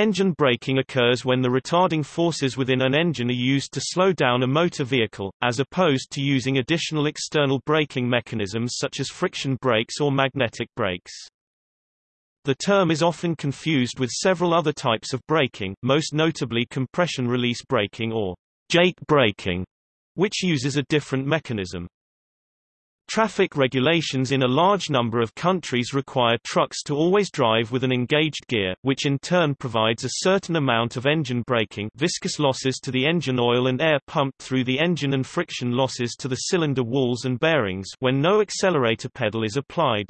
Engine braking occurs when the retarding forces within an engine are used to slow down a motor vehicle, as opposed to using additional external braking mechanisms such as friction brakes or magnetic brakes. The term is often confused with several other types of braking, most notably compression release braking or Jake braking, which uses a different mechanism. Traffic regulations in a large number of countries require trucks to always drive with an engaged gear, which in turn provides a certain amount of engine braking viscous losses to the engine oil and air pumped through the engine and friction losses to the cylinder walls and bearings when no accelerator pedal is applied.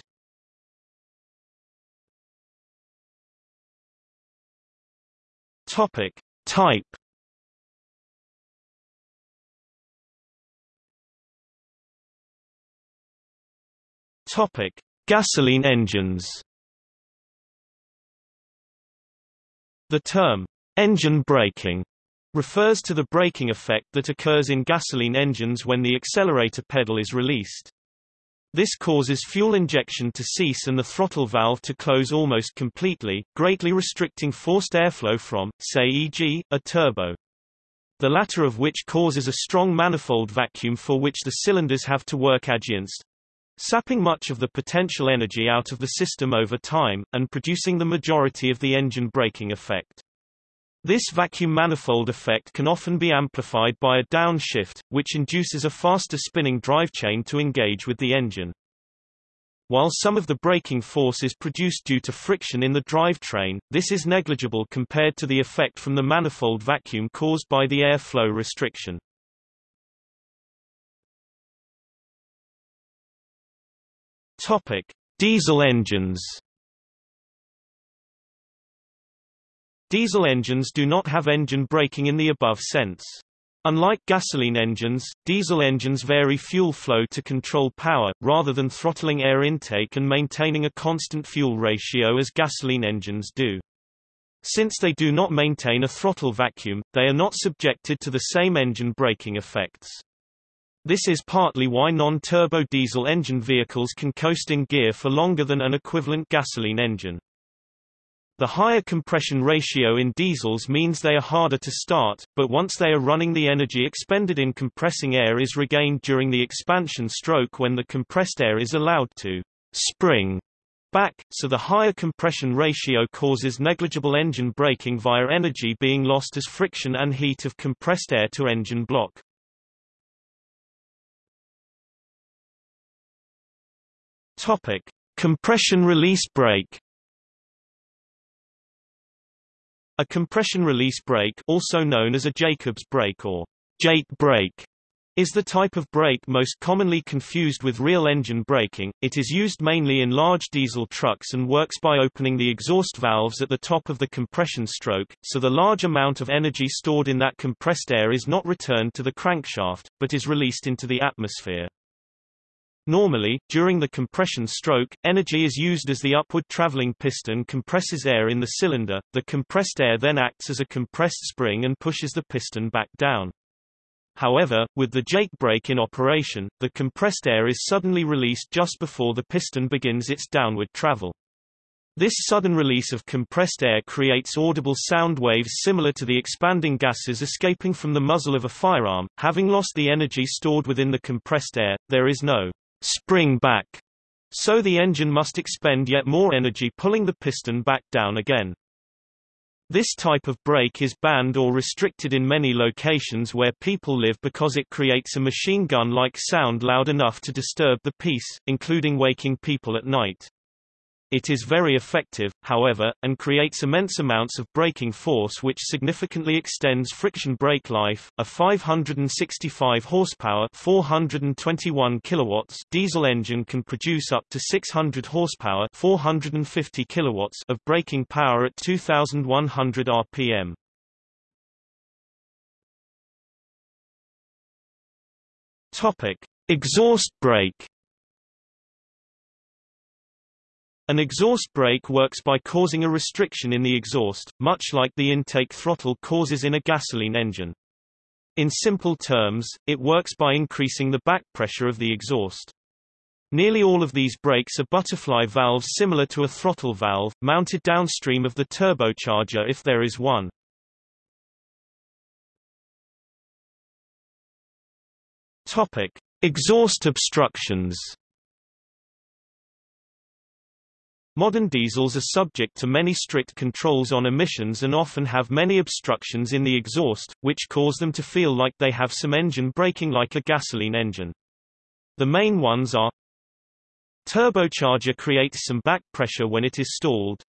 Topic. Type Topic: Gasoline engines. The term engine braking refers to the braking effect that occurs in gasoline engines when the accelerator pedal is released. This causes fuel injection to cease and the throttle valve to close almost completely, greatly restricting forced airflow from, say e.g., a turbo. The latter of which causes a strong manifold vacuum for which the cylinders have to work against, sapping much of the potential energy out of the system over time, and producing the majority of the engine braking effect. This vacuum manifold effect can often be amplified by a downshift, which induces a faster spinning drive chain to engage with the engine. While some of the braking force is produced due to friction in the drivetrain, this is negligible compared to the effect from the manifold vacuum caused by the airflow restriction. Topic: Diesel engines. Diesel engines do not have engine braking in the above sense. Unlike gasoline engines, diesel engines vary fuel flow to control power, rather than throttling air intake and maintaining a constant fuel ratio as gasoline engines do. Since they do not maintain a throttle vacuum, they are not subjected to the same engine braking effects. This is partly why non-turbo diesel engine vehicles can coast in gear for longer than an equivalent gasoline engine. The higher compression ratio in diesels means they are harder to start, but once they are running the energy expended in compressing air is regained during the expansion stroke when the compressed air is allowed to spring back, so the higher compression ratio causes negligible engine braking via energy being lost as friction and heat of compressed air to engine block. Topic: Compression release brake. A compression release brake, also known as a Jacobs brake or Jake brake, is the type of brake most commonly confused with real engine braking. It is used mainly in large diesel trucks and works by opening the exhaust valves at the top of the compression stroke, so the large amount of energy stored in that compressed air is not returned to the crankshaft, but is released into the atmosphere. Normally, during the compression stroke, energy is used as the upward traveling piston compresses air in the cylinder, the compressed air then acts as a compressed spring and pushes the piston back down. However, with the Jake brake in operation, the compressed air is suddenly released just before the piston begins its downward travel. This sudden release of compressed air creates audible sound waves similar to the expanding gases escaping from the muzzle of a firearm. Having lost the energy stored within the compressed air, there is no spring back, so the engine must expend yet more energy pulling the piston back down again. This type of brake is banned or restricted in many locations where people live because it creates a machine gun-like sound loud enough to disturb the peace, including waking people at night. It is very effective, however, and creates immense amounts of braking force which significantly extends friction brake life. A 565 horsepower, 421 kilowatts diesel engine can produce up to 600 horsepower, 450 kilowatts of braking power at 2100 rpm. Topic: Exhaust brake An exhaust brake works by causing a restriction in the exhaust, much like the intake throttle causes in a gasoline engine. In simple terms, it works by increasing the back pressure of the exhaust. Nearly all of these brakes are butterfly valves similar to a throttle valve, mounted downstream of the turbocharger if there is one. Topic: Exhaust obstructions. Modern diesels are subject to many strict controls on emissions and often have many obstructions in the exhaust, which cause them to feel like they have some engine braking like a gasoline engine. The main ones are Turbocharger creates some back pressure when it is stalled.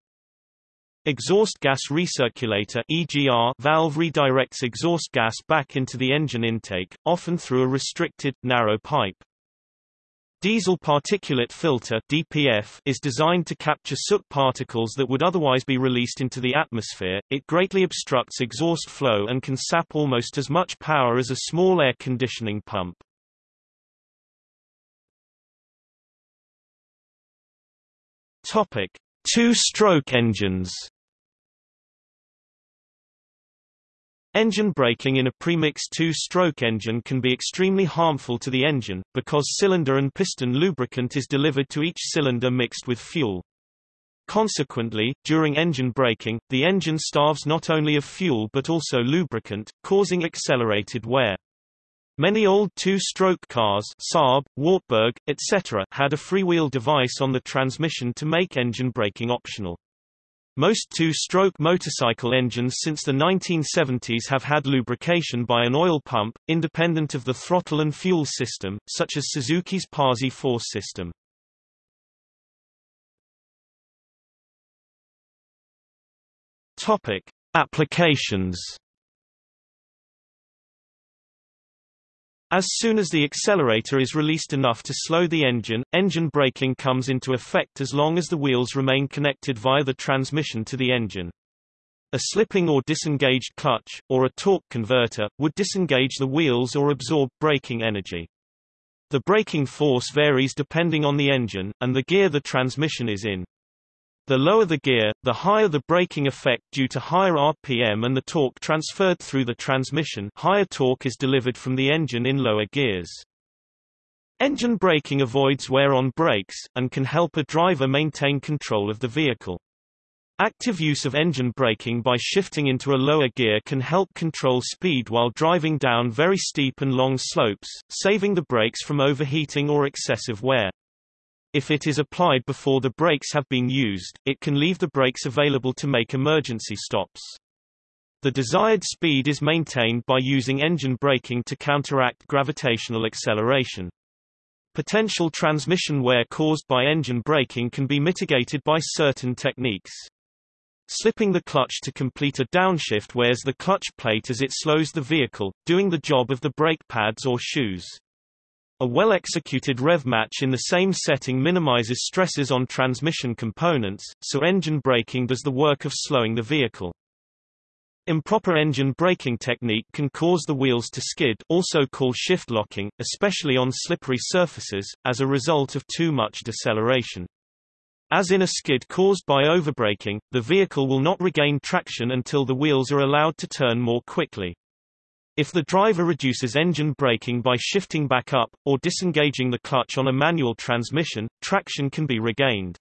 Exhaust gas recirculator EGR valve redirects exhaust gas back into the engine intake, often through a restricted, narrow pipe. Diesel particulate filter DPF is designed to capture soot particles that would otherwise be released into the atmosphere. It greatly obstructs exhaust flow and can sap almost as much power as a small air conditioning pump. Topic: Two-stroke engines. Engine braking in a premixed two-stroke engine can be extremely harmful to the engine, because cylinder and piston lubricant is delivered to each cylinder mixed with fuel. Consequently, during engine braking, the engine starves not only of fuel but also lubricant, causing accelerated wear. Many old two-stroke cars Saab, Wartburg, etc. had a freewheel device on the transmission to make engine braking optional. Most two-stroke motorcycle engines since the 1970s have had lubrication by an oil pump, independent of the throttle and fuel system, such as Suzuki's Posi-Force system. Topic: Applications As soon as the accelerator is released enough to slow the engine, engine braking comes into effect as long as the wheels remain connected via the transmission to the engine. A slipping or disengaged clutch, or a torque converter, would disengage the wheels or absorb braking energy. The braking force varies depending on the engine, and the gear the transmission is in. The lower the gear, the higher the braking effect due to higher RPM and the torque transferred through the transmission higher torque is delivered from the engine in lower gears. Engine braking avoids wear on brakes, and can help a driver maintain control of the vehicle. Active use of engine braking by shifting into a lower gear can help control speed while driving down very steep and long slopes, saving the brakes from overheating or excessive wear. If it is applied before the brakes have been used, it can leave the brakes available to make emergency stops. The desired speed is maintained by using engine braking to counteract gravitational acceleration. Potential transmission wear caused by engine braking can be mitigated by certain techniques. Slipping the clutch to complete a downshift wears the clutch plate as it slows the vehicle, doing the job of the brake pads or shoes. A well-executed rev match in the same setting minimizes stresses on transmission components, so engine braking does the work of slowing the vehicle. Improper engine braking technique can cause the wheels to skid also called shift locking, especially on slippery surfaces, as a result of too much deceleration. As in a skid caused by overbraking, the vehicle will not regain traction until the wheels are allowed to turn more quickly. If the driver reduces engine braking by shifting back up, or disengaging the clutch on a manual transmission, traction can be regained.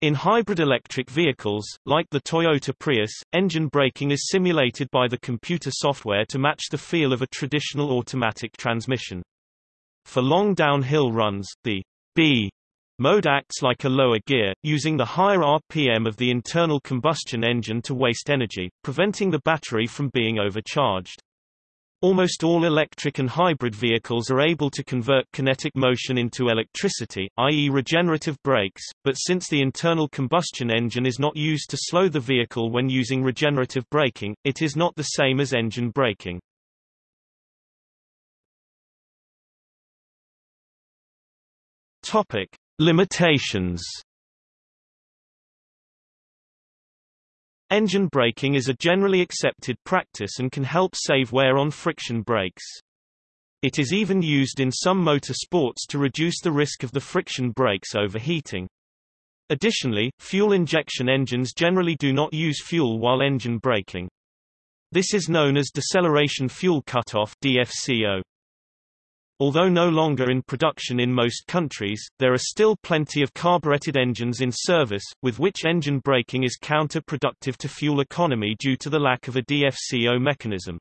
In hybrid electric vehicles, like the Toyota Prius, engine braking is simulated by the computer software to match the feel of a traditional automatic transmission. For long downhill runs, the B mode acts like a lower gear, using the higher RPM of the internal combustion engine to waste energy, preventing the battery from being overcharged. Almost all electric and hybrid vehicles are able to convert kinetic motion into electricity, i.e. regenerative brakes, but since the internal combustion engine is not used to slow the vehicle when using regenerative braking, it is not the same as engine braking. Topic: Limitations Engine braking is a generally accepted practice and can help save wear on friction brakes. It is even used in some motor sports to reduce the risk of the friction brakes overheating. Additionally, fuel injection engines generally do not use fuel while engine braking. This is known as deceleration fuel cutoff DFCO. Although no longer in production in most countries, there are still plenty of carbureted engines in service, with which engine braking is counterproductive to fuel economy due to the lack of a DFCO mechanism.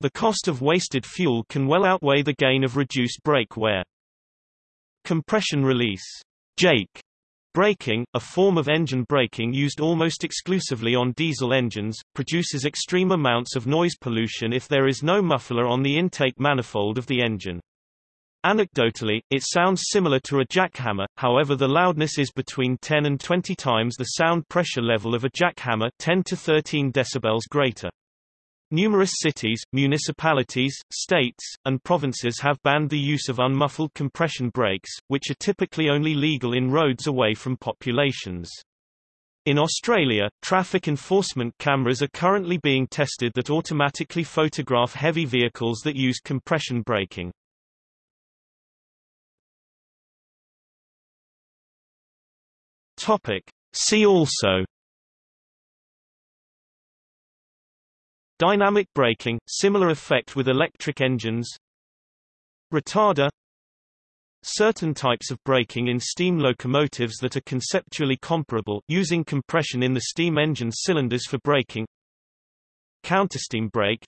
The cost of wasted fuel can well outweigh the gain of reduced brake wear. Compression release Jake Braking, a form of engine braking used almost exclusively on diesel engines, produces extreme amounts of noise pollution if there is no muffler on the intake manifold of the engine. Anecdotally, it sounds similar to a jackhammer, however the loudness is between 10 and 20 times the sound pressure level of a jackhammer 10 to 13 decibels greater. Numerous cities, municipalities, states, and provinces have banned the use of unmuffled compression brakes, which are typically only legal in roads away from populations. In Australia, traffic enforcement cameras are currently being tested that automatically photograph heavy vehicles that use compression braking. Topic. See also. Dynamic braking, similar effect with electric engines. Retarder. Certain types of braking in steam locomotives that are conceptually comparable using compression in the steam engine cylinders for braking. Countersteam brake.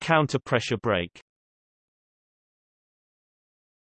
Counter-pressure brake